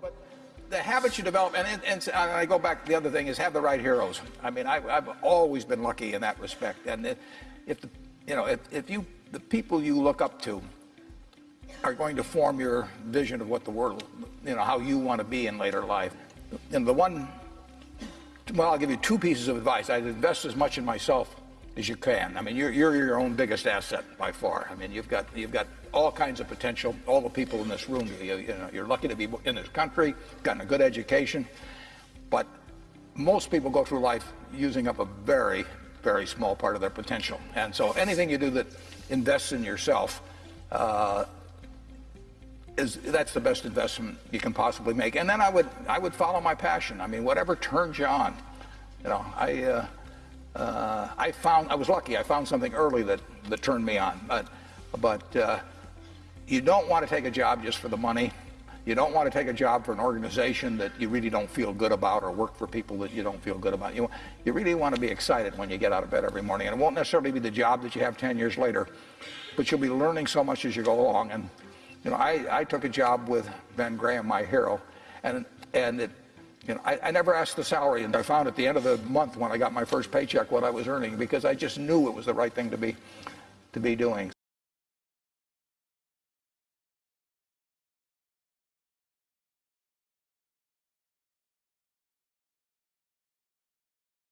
but the habits you develop, and, and, and I go back. The other thing is have the right heroes. I mean, I, I've always been lucky in that respect. And it, if the, you know, if, if you the people you look up to are going to form your vision of what the world, you know, how you want to be in later life. And the one, well, I'll give you two pieces of advice. I'd invest as much in myself as you can. I mean, you're, you're your own biggest asset by far. I mean, you've got you've got all kinds of potential. All the people in this room, you, you know, you're lucky to be in this country, gotten a good education, but most people go through life using up a very, very small part of their potential. And so, anything you do that invests in yourself. Uh, is that's the best investment you can possibly make. And then I would I would follow my passion. I mean, whatever turns you on. You know, I uh, uh, I found I was lucky. I found something early that that turned me on. But but uh, you don't want to take a job just for the money. You don't want to take a job for an organization that you really don't feel good about or work for people that you don't feel good about. You, you really want to be excited when you get out of bed every morning. And it won't necessarily be the job that you have 10 years later, but you'll be learning so much as you go along. And, you know, I, I took a job with Ben Graham, my hero, and, and it, you know, I, I never asked the salary, and I found at the end of the month when I got my first paycheck what I was earning because I just knew it was the right thing to be, to be doing.